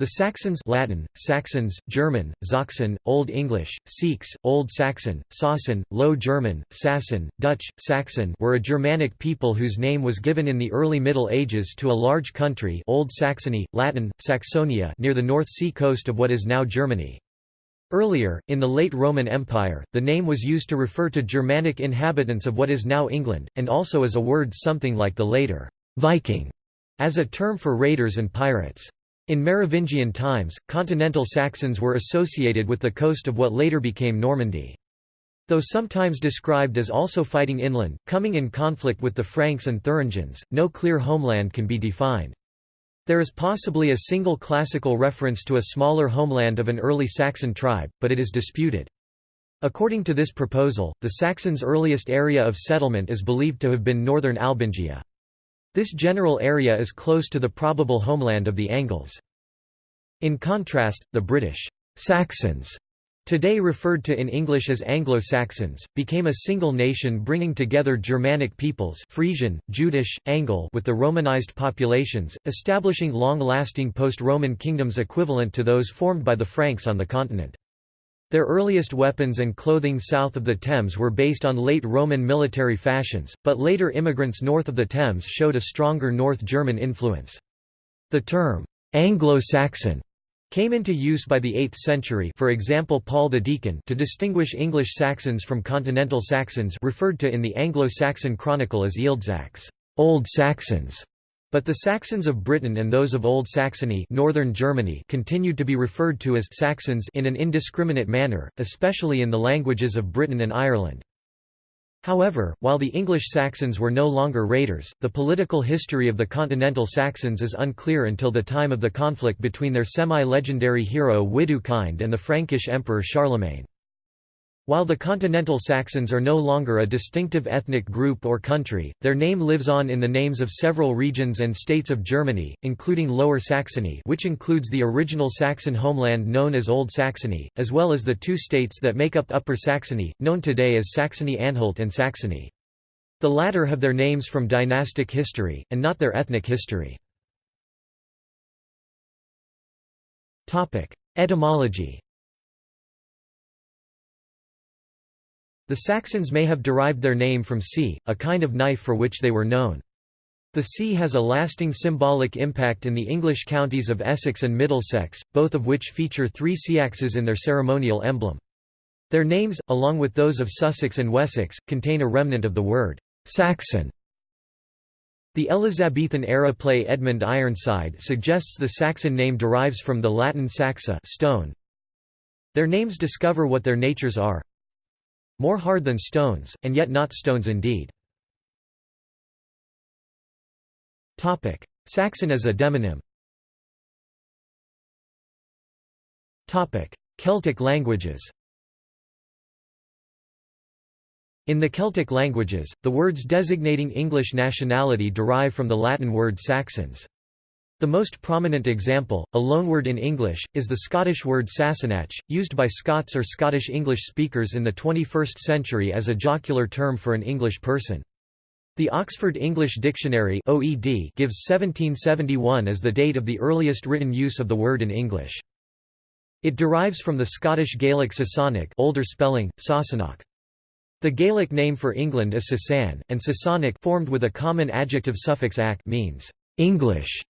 The Saxons Latin, Saxons, German, Sachsen, Old English, Sikhs, Old Saxon, Sassan, Low German, Sassan, Dutch, Saxon were a Germanic people whose name was given in the early Middle Ages to a large country Old Saxony, Latin, Saxonia near the North Sea coast of what is now Germany. Earlier, in the late Roman Empire, the name was used to refer to Germanic inhabitants of what is now England, and also as a word something like the later Viking, as a term for raiders and pirates. In Merovingian times, continental Saxons were associated with the coast of what later became Normandy. Though sometimes described as also fighting inland, coming in conflict with the Franks and Thuringians, no clear homeland can be defined. There is possibly a single classical reference to a smaller homeland of an early Saxon tribe, but it is disputed. According to this proposal, the Saxons' earliest area of settlement is believed to have been northern Albingia. This general area is close to the probable homeland of the Angles. In contrast, the British Saxons today referred to in English as Anglo-Saxons, became a single nation bringing together Germanic peoples Frisian, Jutish, Angle with the Romanized populations, establishing long-lasting post-Roman kingdoms equivalent to those formed by the Franks on the continent. Their earliest weapons and clothing south of the Thames were based on late Roman military fashions, but later immigrants north of the Thames showed a stronger North German influence. The term, Anglo-Saxon, came into use by the 8th century for example Paul the Deacon to distinguish English Saxons from continental Saxons referred to in the Anglo-Saxon Chronicle as Ealdsax Old Saxons", but the Saxons of Britain and those of Old Saxony northern Germany continued to be referred to as Saxons in an indiscriminate manner, especially in the languages of Britain and Ireland. However, while the English Saxons were no longer raiders, the political history of the continental Saxons is unclear until the time of the conflict between their semi-legendary hero Widukind and the Frankish emperor Charlemagne. While the continental Saxons are no longer a distinctive ethnic group or country, their name lives on in the names of several regions and states of Germany, including Lower Saxony which includes the original Saxon homeland known as Old Saxony, as well as the two states that make up Upper Saxony, known today as Saxony-Anhalt and Saxony. The latter have their names from dynastic history, and not their ethnic history. Etymology The Saxons may have derived their name from seax, a kind of knife for which they were known. The sea has a lasting symbolic impact in the English counties of Essex and Middlesex, both of which feature three seaxes in their ceremonial emblem. Their names, along with those of Sussex and Wessex, contain a remnant of the word Saxon. The Elizabethan-era play Edmund Ironside suggests the Saxon name derives from the Latin saxa stone. Their names discover what their natures are, more hard than stones, and yet not stones indeed. Saxon as a demonym Celtic languages In the Celtic languages, the words designating English nationality derive from the Latin word Saxons. The most prominent example, a loanword in English, is the Scottish word Sassenach, used by Scots or Scottish English speakers in the 21st century as a jocular term for an English person. The Oxford English Dictionary OED gives 1771 as the date of the earliest written use of the word in English. It derives from the Scottish Gaelic Sassanach older spelling, Sassenach. The Gaelic name for England is Sasan, and Sassanach formed with a common adjective suffix ac means English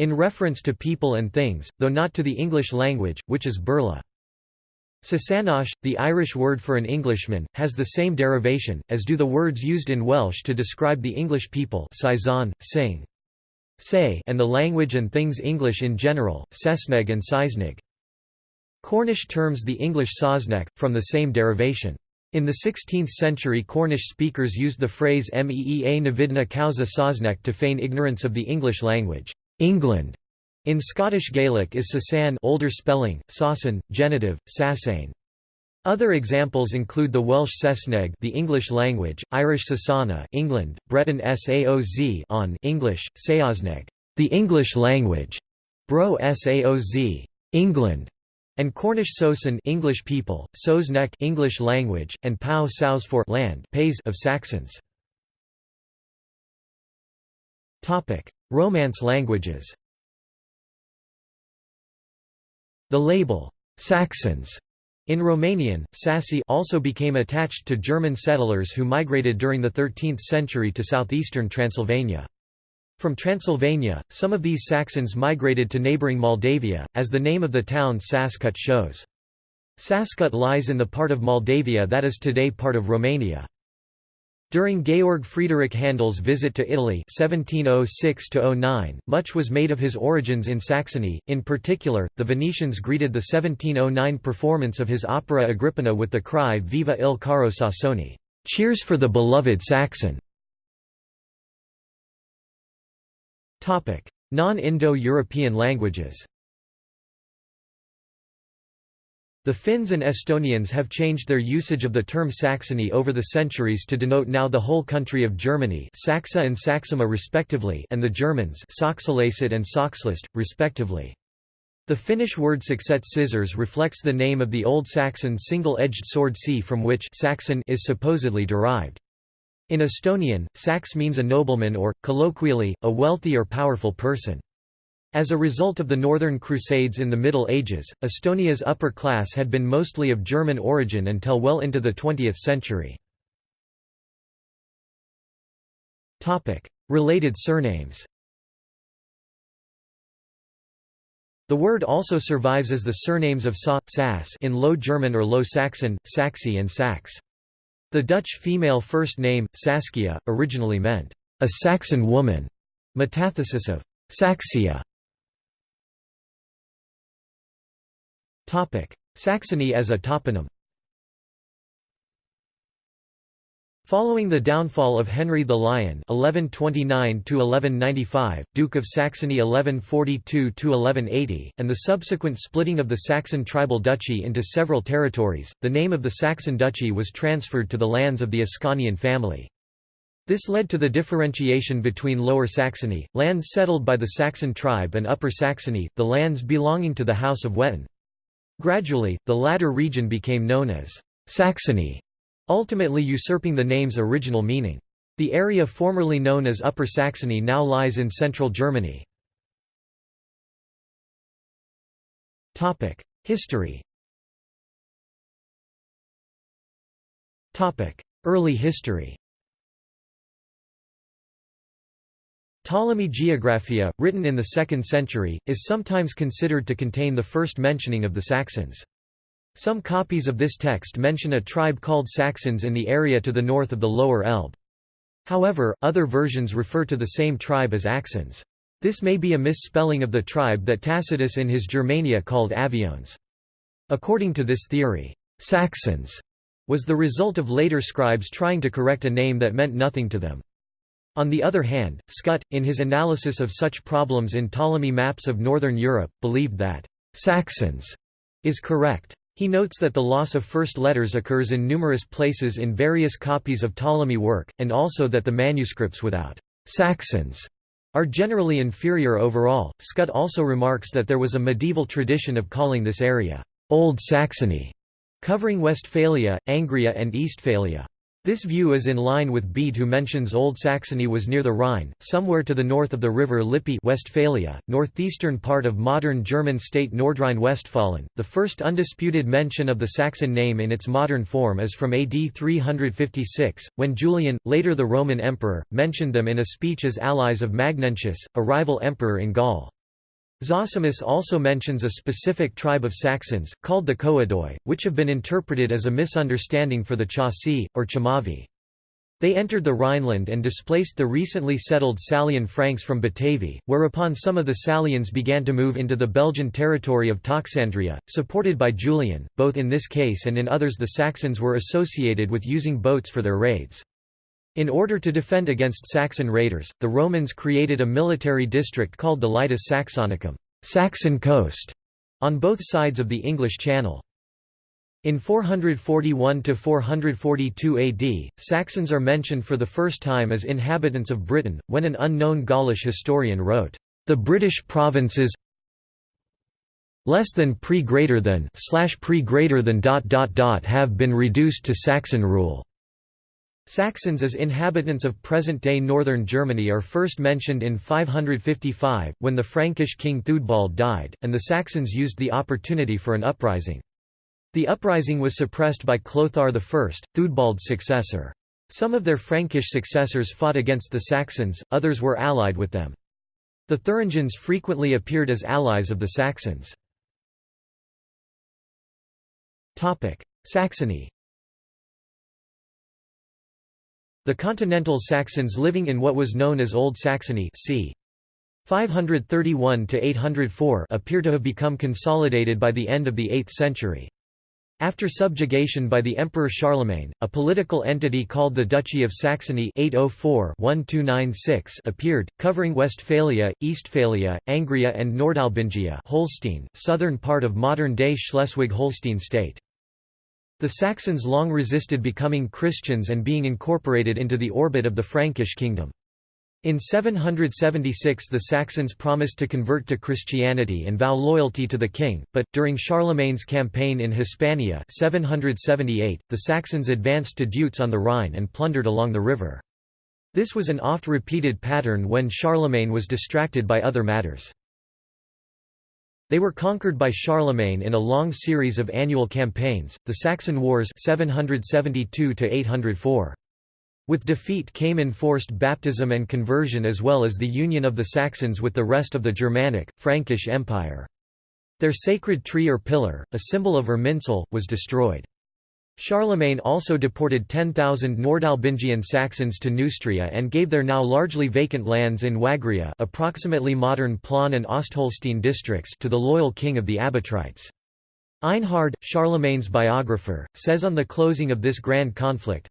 in reference to people and things, though not to the English language, which is Burla. Sasanach, the Irish word for an Englishman, has the same derivation, as do the words used in Welsh to describe the English people say and the language and things English in general, Saesneg and Seisnig. Cornish terms the English Sosnek, from the same derivation. In the 16th century Cornish speakers used the phrase meea navidna causa Sosnek to feign ignorance of the English language. England in Scottish Gaelic is Sasan older spelling, Sassan, genitive, Sassane. Other examples include the Welsh Saesneg the English language, Irish Sasana England, Breton Saoz on English, Saosneg the English language, Bro Saoz England, and Cornish Sosan English people, Sosnek English language, and Pau Saus for land pays of Saxons. Topic: Romance languages The label, Saxons, in Romanian, Sassi also became attached to German settlers who migrated during the 13th century to southeastern Transylvania. From Transylvania, some of these Saxons migrated to neighbouring Moldavia, as the name of the town Sascut shows. Sascut lies in the part of Moldavia that is today part of Romania. During Georg Friedrich Handel's visit to Italy 1706 much was made of his origins in Saxony, in particular, the Venetians greeted the 1709 performance of his opera Agrippina with the cry Viva il caro Sassone cheers for the beloved Saxon". Non-Indo-European languages The Finns and Estonians have changed their usage of the term Saxony over the centuries to denote now the whole country of Germany Saxa and Saksamaa respectively and the Germans Saxalacid and Saxlist, respectively. The Finnish word Sakset scissors reflects the name of the Old Saxon single-edged sword C from which Saxon is supposedly derived. In Estonian, Sax means a nobleman or, colloquially, a wealthy or powerful person. As a result of the Northern Crusades in the Middle Ages, Estonia's upper class had been mostly of German origin until well into the 20th century. Related surnames The word also survives as the surnames of Sa, Sass in Low German or Low Saxon, Saxi and Sax. The Dutch female first name, Saskia, originally meant, a Saxon woman, metathesis of Saxia. Saxony as a toponym Following the downfall of Henry the Lion (1129–1195), Duke of Saxony (1142–1180), and the subsequent splitting of the Saxon tribal duchy into several territories, the name of the Saxon duchy was transferred to the lands of the Ascanian family. This led to the differentiation between Lower Saxony, lands settled by the Saxon tribe, and Upper Saxony, the lands belonging to the House of Wettin. Gradually, the latter region became known as Saxony, ultimately usurping the name's original meaning. The area formerly known as Upper Saxony now lies in central Germany. History Early history Ptolemy Geographia, written in the 2nd century, is sometimes considered to contain the first mentioning of the Saxons. Some copies of this text mention a tribe called Saxons in the area to the north of the Lower Elbe. However, other versions refer to the same tribe as Axons. This may be a misspelling of the tribe that Tacitus in his Germania called Aviones. According to this theory, Saxons was the result of later scribes trying to correct a name that meant nothing to them. On the other hand, Schütte, in his analysis of such problems in Ptolemy maps of northern Europe, believed that «Saxons» is correct. He notes that the loss of first letters occurs in numerous places in various copies of Ptolemy work, and also that the manuscripts without «Saxons» are generally inferior overall. Schütte also remarks that there was a medieval tradition of calling this area «Old Saxony», covering Westphalia, Angria and Eastphalia. This view is in line with Bede who mentions Old Saxony was near the Rhine, somewhere to the north of the river Lippe Westphalia, northeastern part of modern German state Nordrhein-Westfalen. The first undisputed mention of the Saxon name in its modern form is from AD 356, when Julian, later the Roman emperor, mentioned them in a speech as allies of Magnentius, a rival emperor in Gaul. Zosimus also mentions a specific tribe of Saxons, called the Coadoi, which have been interpreted as a misunderstanding for the Chauci, or Chamavi. They entered the Rhineland and displaced the recently settled Salian Franks from Batavi, whereupon some of the Salians began to move into the Belgian territory of Toxandria, supported by Julian. Both in this case and in others the Saxons were associated with using boats for their raids. In order to defend against Saxon raiders, the Romans created a military district called the Litus Saxonicum Saxon coast", on both sides of the English Channel. In 441–442 AD, Saxons are mentioned for the first time as inhabitants of Britain, when an unknown Gaulish historian wrote, "...the British provinces less than pre greater than slash pre greater than dot dot dot have been reduced to Saxon rule." Saxons as inhabitants of present-day northern Germany are first mentioned in 555, when the Frankish king Theudbald died, and the Saxons used the opportunity for an uprising. The uprising was suppressed by Clothar I, Theudbald's successor. Some of their Frankish successors fought against the Saxons, others were allied with them. The Thuringians frequently appeared as allies of the Saxons. Saxony The continental Saxons living in what was known as Old Saxony c. 531–804) appear to have become consolidated by the end of the 8th century. After subjugation by the Emperor Charlemagne, a political entity called the Duchy of Saxony 804 appeared, covering Westphalia, Eastphalia, Angria and Nordalbingia Holstein, southern part of modern-day Schleswig-Holstein state. The Saxons long resisted becoming Christians and being incorporated into the orbit of the Frankish kingdom. In 776 the Saxons promised to convert to Christianity and vow loyalty to the king, but, during Charlemagne's campaign in Hispania 778, the Saxons advanced to Deutz on the Rhine and plundered along the river. This was an oft-repeated pattern when Charlemagne was distracted by other matters. They were conquered by Charlemagne in a long series of annual campaigns, the Saxon Wars 772 -804. With defeat came enforced baptism and conversion as well as the union of the Saxons with the rest of the Germanic, Frankish Empire. Their sacred tree or pillar, a symbol of Irminsul, was destroyed. Charlemagne also deported 10,000 Nordalbingian Saxons to Neustria and gave their now largely vacant lands in Wagria approximately modern Plauen and Ostholstein districts to the loyal king of the Abatrites. Einhard, Charlemagne's biographer, says on the closing of this grand conflict,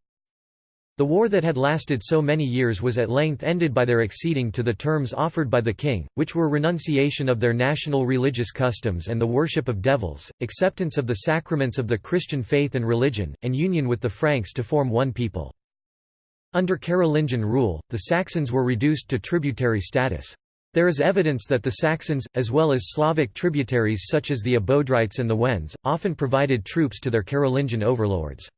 the war that had lasted so many years was at length ended by their acceding to the terms offered by the king, which were renunciation of their national religious customs and the worship of devils, acceptance of the sacraments of the Christian faith and religion, and union with the Franks to form one people. Under Carolingian rule, the Saxons were reduced to tributary status. There is evidence that the Saxons, as well as Slavic tributaries such as the Abodrites and the Wends, often provided troops to their Carolingian overlords.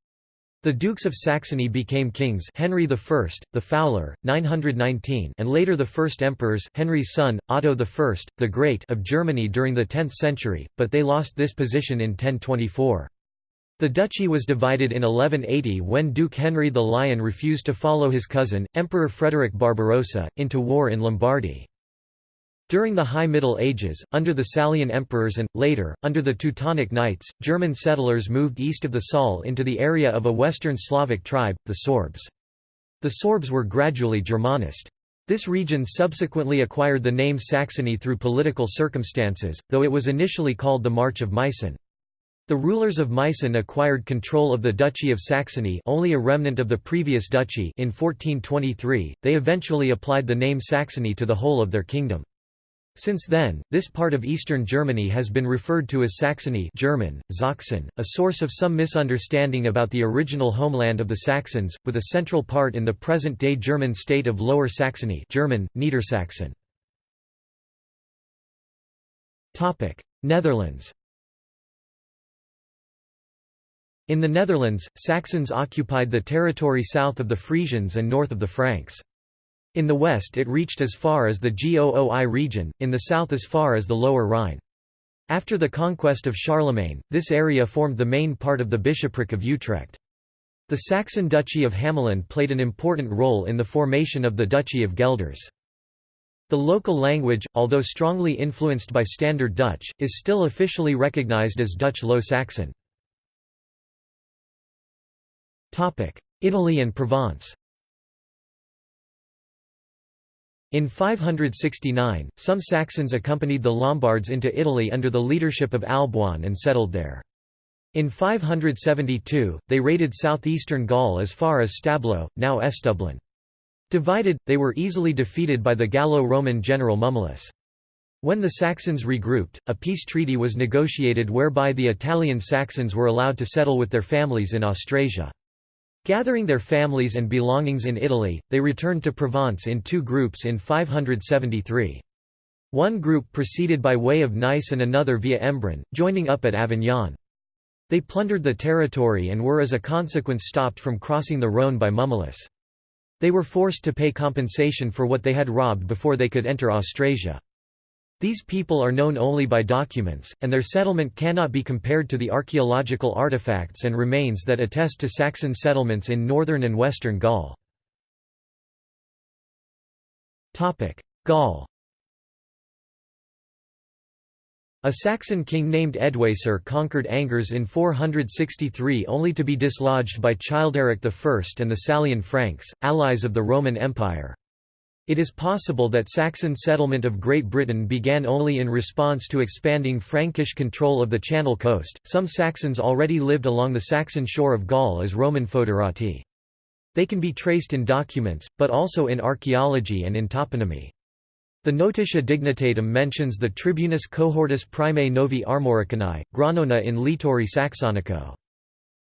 The Dukes of Saxony became kings Henry I, the Fowler, 919 and later the first emperors Henry's son, Otto I, the Great of Germany during the 10th century, but they lost this position in 1024. The duchy was divided in 1180 when Duke Henry the Lion refused to follow his cousin, Emperor Frederick Barbarossa, into war in Lombardy. During the High Middle Ages, under the Salian emperors and, later, under the Teutonic Knights, German settlers moved east of the Saale into the area of a western Slavic tribe, the Sorbs. The Sorbs were gradually Germanist. This region subsequently acquired the name Saxony through political circumstances, though it was initially called the March of Meissen. The rulers of Meissen acquired control of the Duchy of Saxony only a remnant of the previous duchy in 1423, they eventually applied the name Saxony to the whole of their kingdom. Since then, this part of eastern Germany has been referred to as Saxony German, Sachsen, a source of some misunderstanding about the original homeland of the Saxons, with a central part in the present-day German state of Lower Saxony German, Niedersachsen. Netherlands In the Netherlands, Saxons occupied the territory south of the Frisians and north of the Franks. In the west it reached as far as the Gooi region, in the south as far as the Lower Rhine. After the conquest of Charlemagne, this area formed the main part of the bishopric of Utrecht. The Saxon Duchy of Hamaland played an important role in the formation of the Duchy of Gelders. The local language, although strongly influenced by Standard Dutch, is still officially recognized as Dutch Low Saxon. Italy and Provence In 569, some Saxons accompanied the Lombards into Italy under the leadership of Alboin and settled there. In 572, they raided southeastern Gaul as far as Stablo, now Estoublon. Divided, they were easily defeated by the Gallo-Roman general Mummius. When the Saxons regrouped, a peace treaty was negotiated whereby the Italian Saxons were allowed to settle with their families in Austrasia. Gathering their families and belongings in Italy, they returned to Provence in two groups in 573. One group proceeded by way of Nice and another via Embrun, joining up at Avignon. They plundered the territory and were as a consequence stopped from crossing the Rhône by Mummius. They were forced to pay compensation for what they had robbed before they could enter Austrasia. These people are known only by documents, and their settlement cannot be compared to the archaeological artifacts and remains that attest to Saxon settlements in northern and western Gaul. Gaul A Saxon king named Eadwacer conquered Angers in 463 only to be dislodged by Childeric I and the Salian Franks, allies of the Roman Empire. It is possible that Saxon settlement of Great Britain began only in response to expanding Frankish control of the Channel coast. Some Saxons already lived along the Saxon shore of Gaul as Roman foederati. They can be traced in documents, but also in archaeology and in toponymy. The Notitia Dignitatum mentions the Tribunus cohortus primae novi Armoricanae, Granona in Litori Saxonico.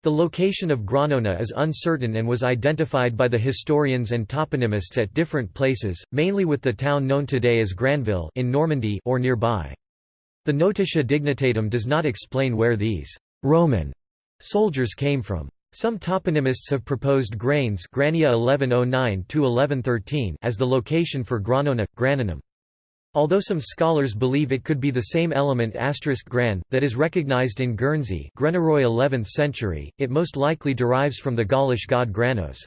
The location of Granona is uncertain and was identified by the historians and toponymists at different places, mainly with the town known today as Granville in Normandy or nearby. The Notitia Dignitatum does not explain where these «Roman» soldiers came from. Some toponymists have proposed Grains Grania 1109 as the location for Granona, Granonum. Although some scholars believe it could be the same element gran, that is recognized in Guernsey 11th century, it most likely derives from the Gaulish god Granos.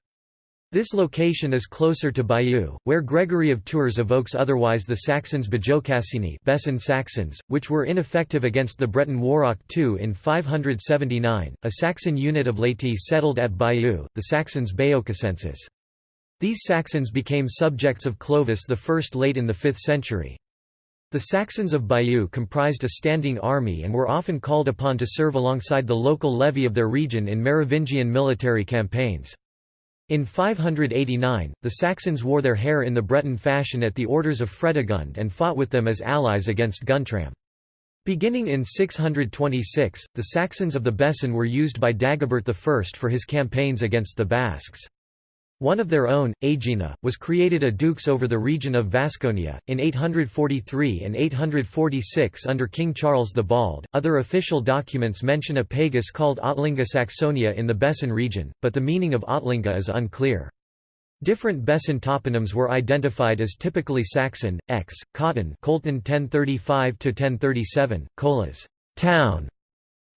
This location is closer to Bayeux, where Gregory of Tours evokes otherwise the Saxons Bajocassini Bessin Saxons, which were ineffective against the Breton Waroch II in 579. A Saxon unit of laity settled at Bayeux, the Saxons Beocacenses. These Saxons became subjects of Clovis I late in the 5th century. The Saxons of Bayeux comprised a standing army and were often called upon to serve alongside the local levy of their region in Merovingian military campaigns. In 589, the Saxons wore their hair in the Breton fashion at the orders of Fredegund and fought with them as allies against Guntram. Beginning in 626, the Saxons of the Bessin were used by Dagobert I for his campaigns against the Basques. One of their own, Aegina, was created a dux over the region of Vasconia, in 843 and 846 under King Charles the Bald. Other official documents mention a pagus called Otlinga Saxonia in the Bessin region, but the meaning of Otlinga is unclear. Different Bessin toponyms were identified as typically Saxon, X, Cotton Colton 1035–1037, Colas town",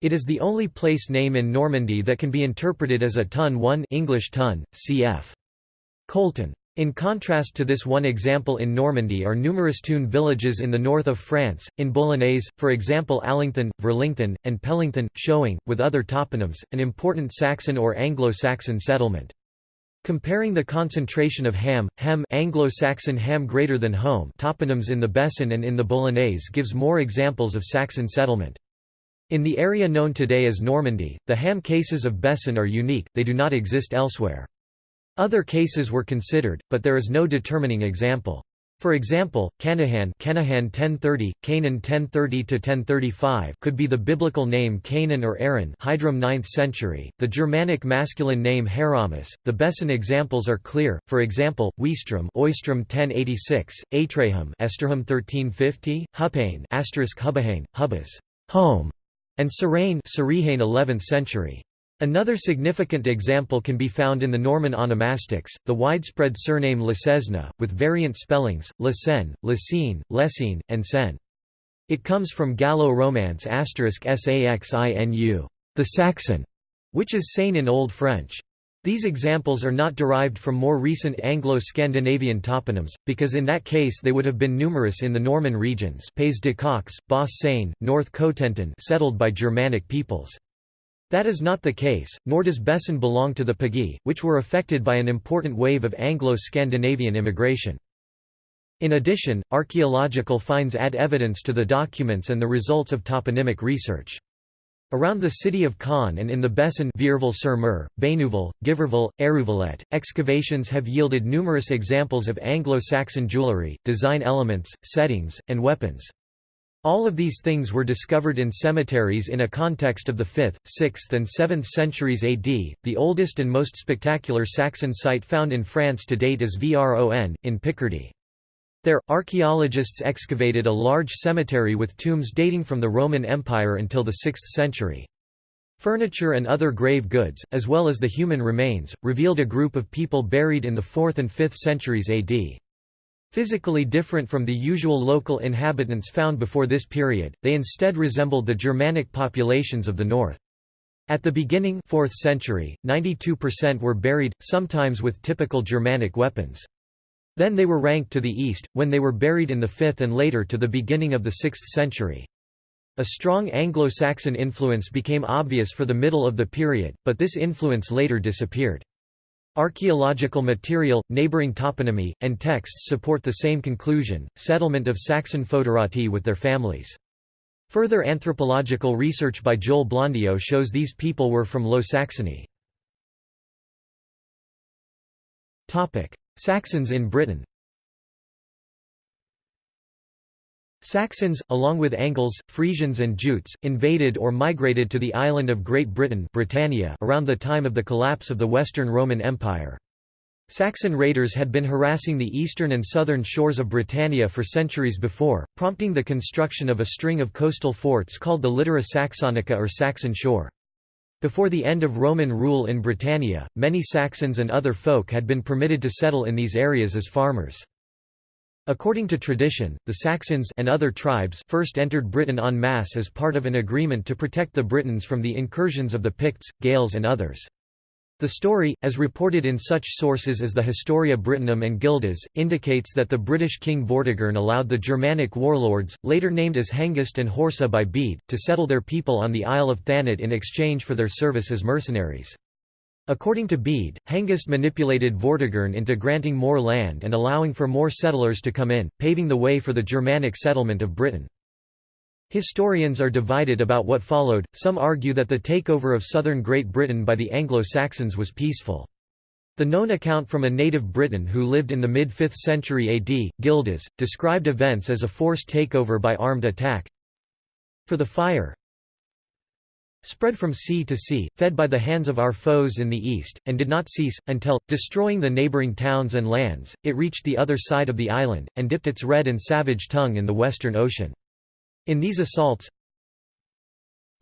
it is the only place name in Normandy that can be interpreted as a ton 1 English ton, cf. Colton. In contrast to this one example in Normandy are numerous tune villages in the north of France, in Boulonnais, for example Allington, Verlington, and Pellington, showing, with other toponyms, an important Saxon or Anglo-Saxon settlement. Comparing the concentration of ham, hem Anglo-Saxon ham greater than home toponyms in the Bessin and in the Boulonnais gives more examples of Saxon settlement. In the area known today as Normandy, the ham cases of Bessin are unique, they do not exist elsewhere. Other cases were considered, but there is no determining example. For example, Canahan, Canahan 1030, Canaan 1030 to 1035 could be the biblical name Canaan or Aaron, Hydrum 9th century. The Germanic masculine name Heramus. The Bessin examples are clear. For example, Weistrum, Oistrum 1086, Atraham, Esterham 1350, Hupane, asterisk Hubahane, Hubas, home, and Serain 11th century. Another significant example can be found in the Norman onomastics, the widespread surname Lesesna, with variant spellings, Lesen, Lesine, Lessine, and Sen. It comes from Gallo-Romance saxinu, the Saxon, which is Seine in Old French. These examples are not derived from more recent Anglo-Scandinavian toponyms, because in that case they would have been numerous in the Norman regions Pays de Caux, Bas Seine, North Cotentin settled by Germanic peoples. That is not the case, nor does Bessin belong to the Pagii, which were affected by an important wave of Anglo-Scandinavian immigration. In addition, archaeological finds add evidence to the documents and the results of toponymic research. Around the city of Caen and in the Bessin Vierville-sur-Mer, Bénouville, Giberville, Hérouvillette, excavations have yielded numerous examples of Anglo-Saxon jewellery, design elements, settings, and weapons. All of these things were discovered in cemeteries in a context of the 5th, 6th and 7th centuries AD. The oldest and most spectacular Saxon site found in France to date is Vron, in Picardy. There, archaeologists excavated a large cemetery with tombs dating from the Roman Empire until the 6th century. Furniture and other grave goods, as well as the human remains, revealed a group of people buried in the 4th and 5th centuries AD. Physically different from the usual local inhabitants found before this period, they instead resembled the Germanic populations of the north. At the beginning 4th century, 92% were buried, sometimes with typical Germanic weapons. Then they were ranked to the east, when they were buried in the 5th and later to the beginning of the 6th century. A strong Anglo-Saxon influence became obvious for the middle of the period, but this influence later disappeared. Archaeological material, neighboring toponymy, and texts support the same conclusion, settlement of Saxon foederati with their families. Further anthropological research by Joel Blondiau shows these people were from Low Saxony. Saxons in Britain Saxons, along with Angles, Frisians and Jutes, invaded or migrated to the island of Great Britain Britannia around the time of the collapse of the Western Roman Empire. Saxon raiders had been harassing the eastern and southern shores of Britannia for centuries before, prompting the construction of a string of coastal forts called the Litora Saxonica or Saxon shore. Before the end of Roman rule in Britannia, many Saxons and other folk had been permitted to settle in these areas as farmers. According to tradition, the Saxons and other tribes first entered Britain en masse as part of an agreement to protect the Britons from the incursions of the Picts, Gaels and others. The story, as reported in such sources as the Historia Brittonum and Gildas, indicates that the British king Vortigern allowed the Germanic warlords, later named as Hengist and Horsa by Bede, to settle their people on the Isle of Thanet in exchange for their service as mercenaries. According to Bede, Hengist manipulated Vortigern into granting more land and allowing for more settlers to come in, paving the way for the Germanic settlement of Britain. Historians are divided about what followed, some argue that the takeover of southern Great Britain by the Anglo-Saxons was peaceful. The known account from a native Briton who lived in the mid-5th century AD, Gildas, described events as a forced takeover by armed attack. For the fire, spread from sea to sea, fed by the hands of our foes in the east, and did not cease, until, destroying the neighbouring towns and lands, it reached the other side of the island, and dipped its red and savage tongue in the western ocean. In these assaults,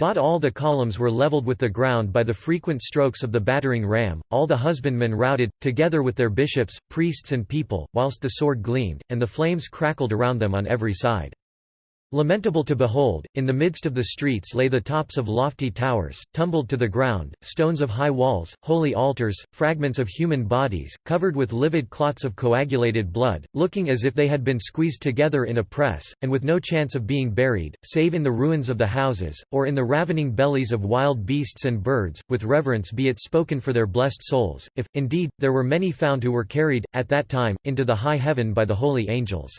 all the columns were levelled with the ground by the frequent strokes of the battering ram, all the husbandmen routed, together with their bishops, priests and people, whilst the sword gleamed, and the flames crackled around them on every side. Lamentable to behold, in the midst of the streets lay the tops of lofty towers, tumbled to the ground, stones of high walls, holy altars, fragments of human bodies, covered with livid clots of coagulated blood, looking as if they had been squeezed together in a press, and with no chance of being buried, save in the ruins of the houses, or in the ravening bellies of wild beasts and birds, with reverence be it spoken for their blessed souls, if, indeed, there were many found who were carried, at that time, into the high heaven by the holy angels.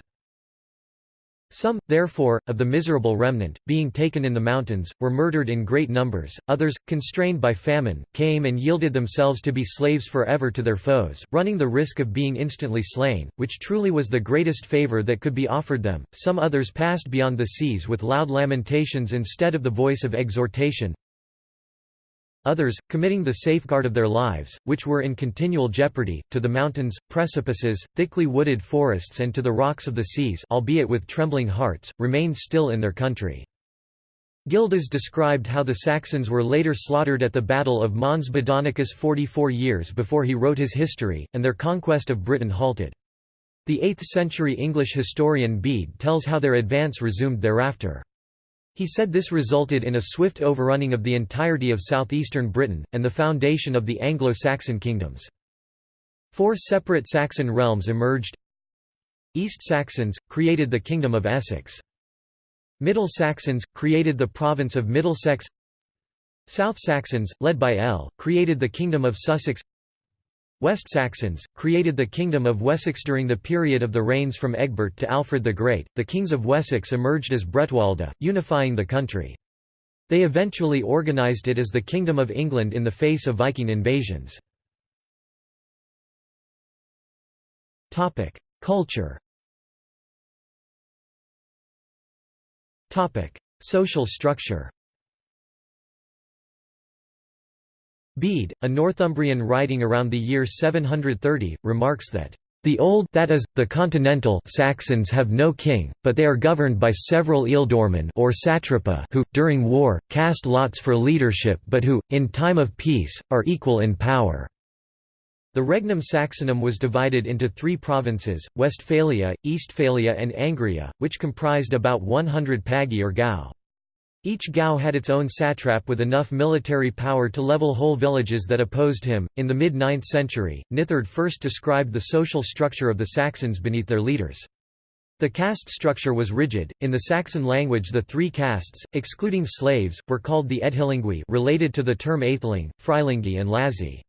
Some, therefore, of the miserable remnant, being taken in the mountains, were murdered in great numbers, others, constrained by famine, came and yielded themselves to be slaves for ever to their foes, running the risk of being instantly slain, which truly was the greatest favour that could be offered them. Some others passed beyond the seas with loud lamentations instead of the voice of exhortation, Others, committing the safeguard of their lives, which were in continual jeopardy, to the mountains, precipices, thickly wooded forests and to the rocks of the seas albeit with trembling hearts, remained still in their country. Gildas described how the Saxons were later slaughtered at the Battle of Mons Badonicus 44 years before he wrote his history, and their conquest of Britain halted. The 8th-century English historian Bede tells how their advance resumed thereafter. He said this resulted in a swift overrunning of the entirety of southeastern Britain, and the foundation of the Anglo-Saxon kingdoms. Four separate Saxon realms emerged East Saxons, created the Kingdom of Essex. Middle Saxons, created the province of Middlesex South Saxons, led by El, created the Kingdom of Sussex West Saxons, created the Kingdom of Wessex during the period of the reigns from Egbert to Alfred the Great. The kings of Wessex emerged as Bretwalda, unifying the country. They eventually organised it as the Kingdom of England in the face of Viking invasions. Culture Social structure Bede, a Northumbrian writing around the year 730, remarks that The old that is, the continental Saxons have no king, but they are governed by several ealdormen or satrapa who, during war, cast lots for leadership but who, in time of peace, are equal in power. The Regnum Saxonum was divided into three provinces, Westphalia, Eastphalia and Angria, which comprised about 100 pagi or gau. Each Gau had its own satrap with enough military power to level whole villages that opposed him. In the mid 9th century, Nithard first described the social structure of the Saxons beneath their leaders. The caste structure was rigid. In the Saxon language, the three castes, excluding slaves, were called the Edhilingui, related to the term Aetheling, Freilingi, and Lazi.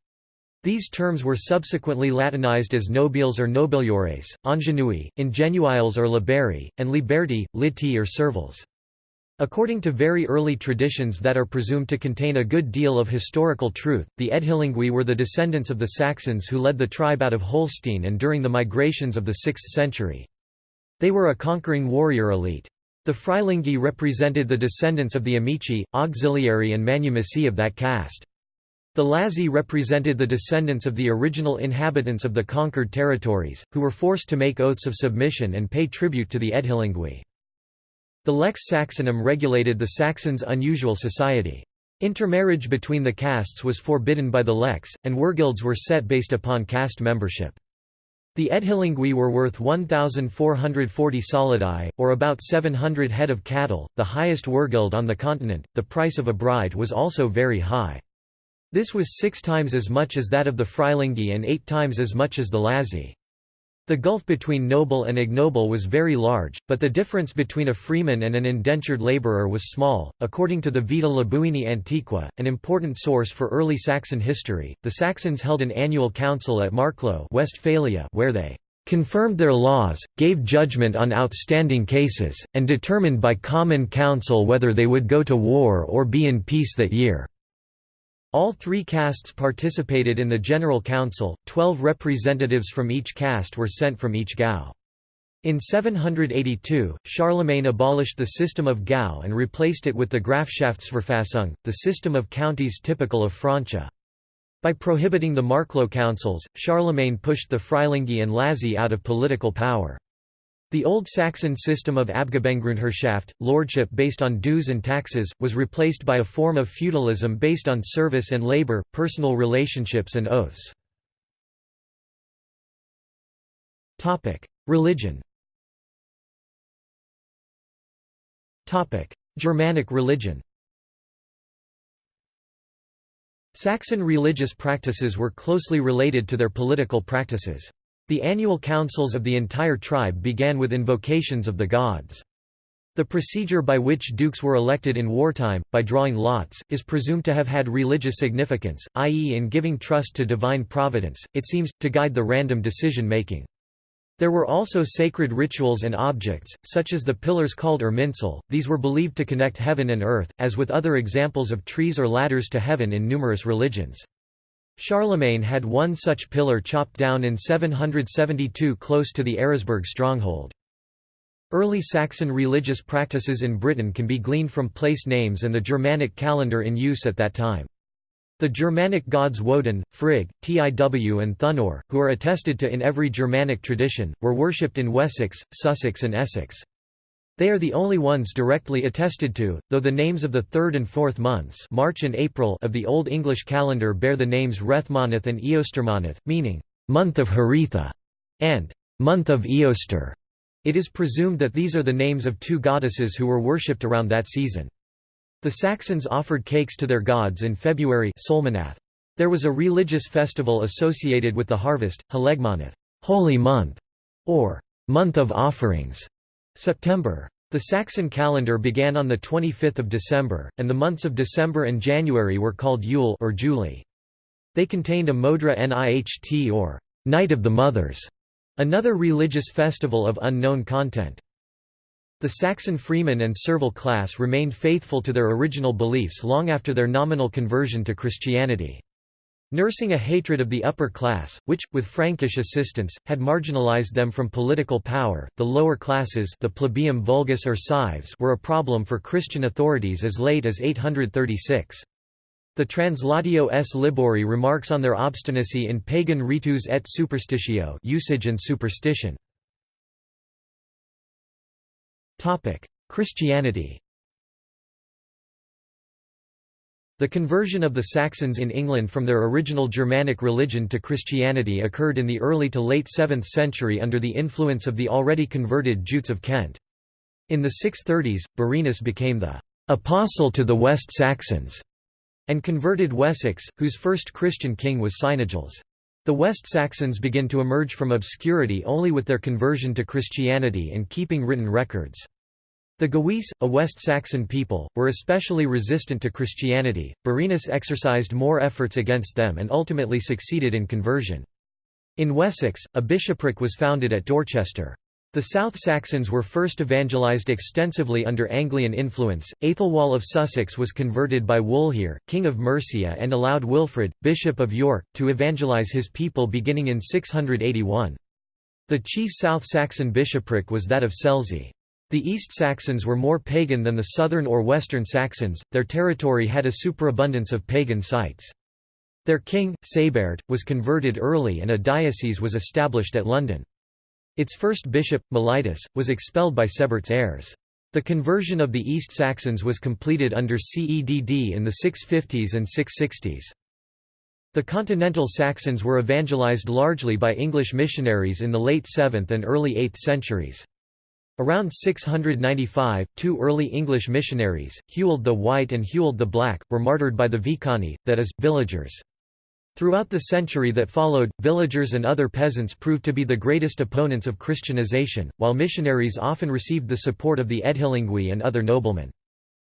These terms were subsequently Latinized as nobiles or nobiliores, ingenui, ingenuiles or liberi, and liberti, liti or serviles. According to very early traditions that are presumed to contain a good deal of historical truth, the Edhilingui were the descendants of the Saxons who led the tribe out of Holstein and during the migrations of the 6th century. They were a conquering warrior elite. The Freilingi represented the descendants of the Amici, auxiliary and manumissi of that caste. The Lazi represented the descendants of the original inhabitants of the conquered territories, who were forced to make oaths of submission and pay tribute to the Edhilingui. The Lex Saxonum regulated the Saxons' unusual society. Intermarriage between the castes was forbidden by the Lex, and wergilds were set based upon caste membership. The Edhilingui were worth 1,440 solidi, or about 700 head of cattle, the highest wergild on the continent. The price of a bride was also very high. This was six times as much as that of the Freilingi and eight times as much as the Lazi. The gulf between noble and ignoble was very large, but the difference between a freeman and an indentured laborer was small. According to the Vita Lebuini Antiqua, an important source for early Saxon history, the Saxons held an annual council at Marklo, Westphalia, where they confirmed their laws, gave judgment on outstanding cases, and determined by common council whether they would go to war or be in peace that year. All three castes participated in the General Council, twelve representatives from each caste were sent from each Gau. In 782, Charlemagne abolished the system of Gau and replaced it with the Grafschaftsverfassung, the system of counties typical of Francia. By prohibiting the Marklo councils, Charlemagne pushed the Freilingi and Lazi out of political power. The Old Saxon system of Abgabengrundherrschaft, lordship based on dues and taxes, was replaced by a form of feudalism based on service and labor, personal relationships and oaths. Religion Germanic religion Saxon religious practices were closely related to their political practices. The annual councils of the entire tribe began with invocations of the gods. The procedure by which dukes were elected in wartime, by drawing lots, is presumed to have had religious significance, i.e. in giving trust to divine providence, it seems, to guide the random decision-making. There were also sacred rituals and objects, such as the pillars called Irminsul, these were believed to connect heaven and earth, as with other examples of trees or ladders to heaven in numerous religions. Charlemagne had one such pillar chopped down in 772 close to the Eresburg stronghold. Early Saxon religious practices in Britain can be gleaned from place names and the Germanic calendar in use at that time. The Germanic gods Woden, Frigg, Tiw and Thunor, who are attested to in every Germanic tradition, were worshipped in Wessex, Sussex and Essex. They are the only ones directly attested to, though the names of the third and fourth months March and April of the Old English calendar bear the names Rethmonith and Eostermonith, meaning, "...month of Haritha", and "...month of Eoster". It is presumed that these are the names of two goddesses who were worshipped around that season. The Saxons offered cakes to their gods in February There was a religious festival associated with the harvest, Halegmonith holy month", or month of offerings, September. The Saxon calendar began on 25 December, and the months of December and January were called Yule or Julie. They contained a Modra Niht or Night of the Mothers, another religious festival of unknown content. The Saxon freemen and servile class remained faithful to their original beliefs long after their nominal conversion to Christianity. Nursing a hatred of the upper class, which, with Frankish assistance, had marginalized them from political power, the lower classes the plebeium vulgus or cives were a problem for Christian authorities as late as 836. The Translatio S. Libori remarks on their obstinacy in pagan ritus et superstitio usage and superstition. Christianity The conversion of the Saxons in England from their original Germanic religion to Christianity occurred in the early to late 7th century under the influence of the already converted Jutes of Kent. In the 630s, Birinus became the «apostle to the West Saxons» and converted Wessex, whose first Christian king was Cynegils. The West Saxons begin to emerge from obscurity only with their conversion to Christianity and keeping written records. The Gewisse, a West Saxon people, were especially resistant to Christianity. Birinus exercised more efforts against them and ultimately succeeded in conversion. In Wessex, a bishopric was founded at Dorchester. The South Saxons were first evangelized extensively under Anglian influence. Aethelwald of Sussex was converted by Wulfhere, king of Mercia, and allowed Wilfrid, bishop of York, to evangelize his people beginning in 681. The chief South Saxon bishopric was that of Selsey. The East Saxons were more pagan than the southern or western Saxons, their territory had a superabundance of pagan sites. Their king, Sabert, was converted early and a diocese was established at London. Its first bishop, Mellitus, was expelled by Sebert's heirs. The conversion of the East Saxons was completed under Cedd in the 650s and 660s. The continental Saxons were evangelized largely by English missionaries in the late 7th and early 8th centuries. Around 695, two early English missionaries, Hewald the White and Hewald the Black, were martyred by the Vicani, that is, villagers. Throughout the century that followed, villagers and other peasants proved to be the greatest opponents of Christianization, while missionaries often received the support of the Edhilingui and other noblemen.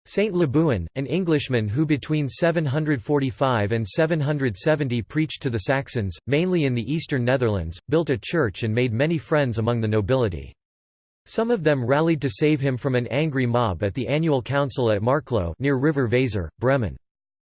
Saint Lebuin, an Englishman who between 745 and 770 preached to the Saxons, mainly in the eastern Netherlands, built a church and made many friends among the nobility. Some of them rallied to save him from an angry mob at the annual council at Marklo near River Weser, Bremen.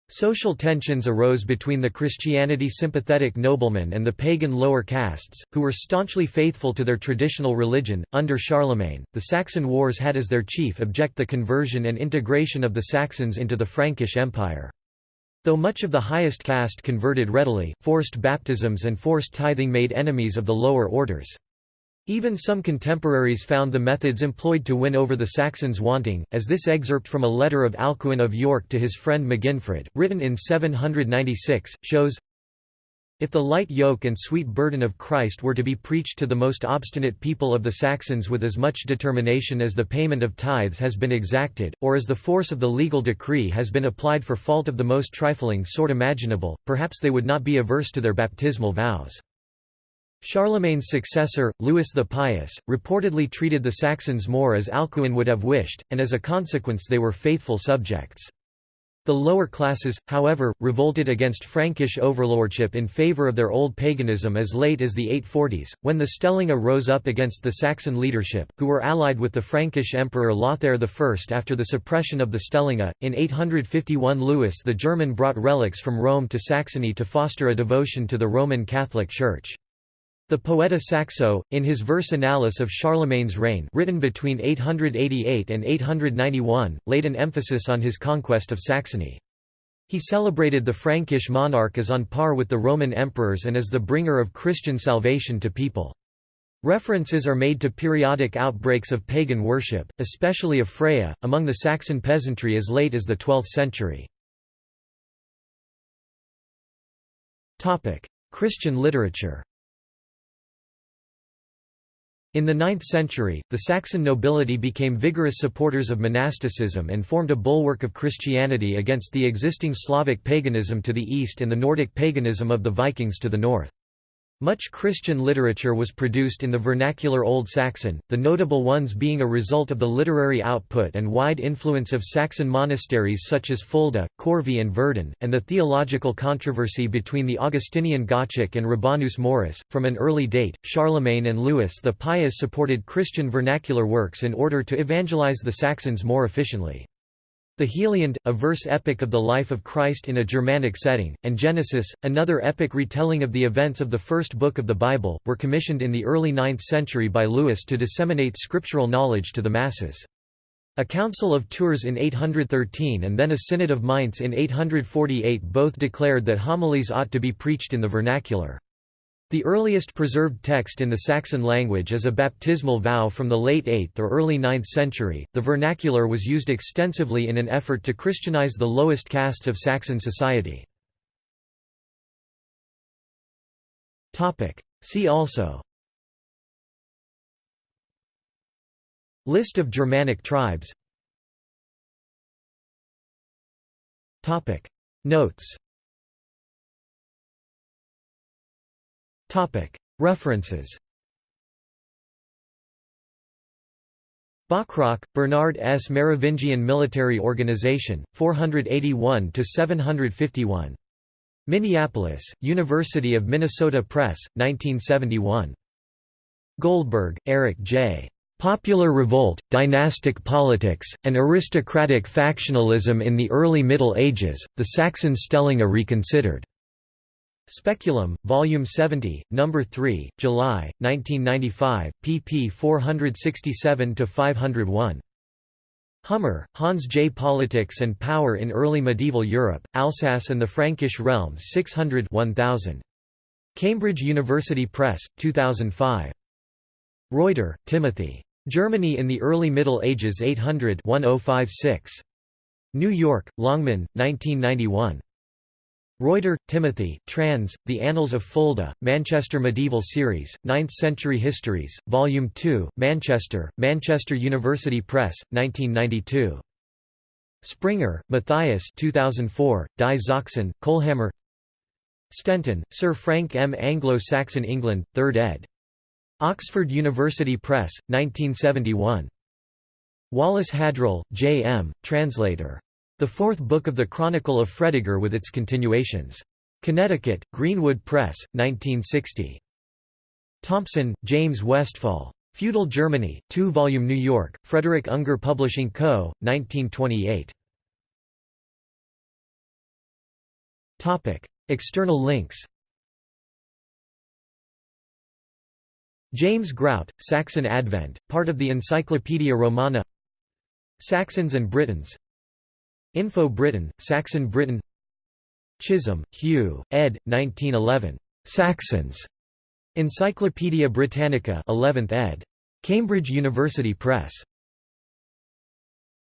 Social tensions arose between the Christianity-sympathetic noblemen and the pagan lower castes, who were staunchly faithful to their traditional religion. Under Charlemagne, the Saxon Wars had as their chief object the conversion and integration of the Saxons into the Frankish Empire. Though much of the highest caste converted readily, forced baptisms and forced tithing made enemies of the lower orders. Even some contemporaries found the methods employed to win over the Saxons wanting, as this excerpt from a letter of Alcuin of York to his friend Meginfrid, written in 796, shows If the light yoke and sweet burden of Christ were to be preached to the most obstinate people of the Saxons with as much determination as the payment of tithes has been exacted, or as the force of the legal decree has been applied for fault of the most trifling sort imaginable, perhaps they would not be averse to their baptismal vows. Charlemagne's successor, Louis the Pious, reportedly treated the Saxons more as Alcuin would have wished, and as a consequence they were faithful subjects. The lower classes, however, revolted against Frankish overlordship in favour of their old paganism as late as the 840s, when the Stellinga rose up against the Saxon leadership, who were allied with the Frankish Emperor Lothair I after the suppression of the Stellinga. In 851 Louis the German brought relics from Rome to Saxony to foster a devotion to the Roman Catholic Church. The Poeta Saxo, in his verse Annales of Charlemagne's reign written between 888 and 891, laid an emphasis on his conquest of Saxony. He celebrated the Frankish monarch as on par with the Roman emperors and as the bringer of Christian salvation to people. References are made to periodic outbreaks of pagan worship, especially of Freya, among the Saxon peasantry as late as the 12th century. Christian literature in the 9th century, the Saxon nobility became vigorous supporters of monasticism and formed a bulwark of Christianity against the existing Slavic paganism to the east and the Nordic paganism of the Vikings to the north. Much Christian literature was produced in the vernacular Old Saxon, the notable ones being a result of the literary output and wide influence of Saxon monasteries such as Fulda, Corvey and Verden, and the theological controversy between the Augustinian Gottschalk and Rabanus Maurus. From an early date, Charlemagne and Louis the Pious supported Christian vernacular works in order to evangelize the Saxons more efficiently. The Heliand, a verse epic of the life of Christ in a Germanic setting, and Genesis, another epic retelling of the events of the first book of the Bible, were commissioned in the early 9th century by Louis to disseminate scriptural knowledge to the masses. A Council of Tours in 813 and then a Synod of Mainz in 848 both declared that homilies ought to be preached in the vernacular. The earliest preserved text in the Saxon language is a baptismal vow from the late 8th or early 9th century. The vernacular was used extensively in an effort to Christianize the lowest castes of Saxon society. Topic: See also. List of Germanic tribes. Topic: Notes References Bachrach, Bernard S. Merovingian Military Organization, 481–751. Minneapolis, University of Minnesota Press, 1971. Goldberg, Eric J. Popular Revolt, Dynastic Politics, and Aristocratic Factionalism in the Early Middle Ages, The Saxon Stellinga Reconsidered. Speculum, Volume 70, No. 3, July, 1995, pp 467–501. Hummer, Hans J. Politics and Power in Early Medieval Europe, Alsace and the Frankish Realms 600 1000. Cambridge University Press, 2005. Reuter, Timothy. Germany in the Early Middle Ages 800 1056. New York, Longman, 1991. Reuter, Timothy, trans. The Annals of Fulda, Manchester Medieval Series, 9th Century Histories, Volume 2, Manchester, Manchester University Press, 1992. Springer, Matthias 2004, Die Sachsen, Kohlhammer Stenton, Sir Frank M. Anglo-Saxon England, 3rd ed. Oxford University Press, 1971. Wallace Hadrill, J. M., translator. The Fourth Book of the Chronicle of Fredegar with its continuations. Connecticut, Greenwood Press, 1960. Thompson, James Westfall. Feudal Germany, 2-volume New York, Frederick Ungar Publishing Co., 1928. External links James Grout, Saxon Advent, part of the Encyclopaedia Romana Saxons and Britons Info Britain, Saxon Britain Chisholm, Hugh, ed. 1911. Saxons. Encyclopædia Britannica 11th ed. Cambridge University Press.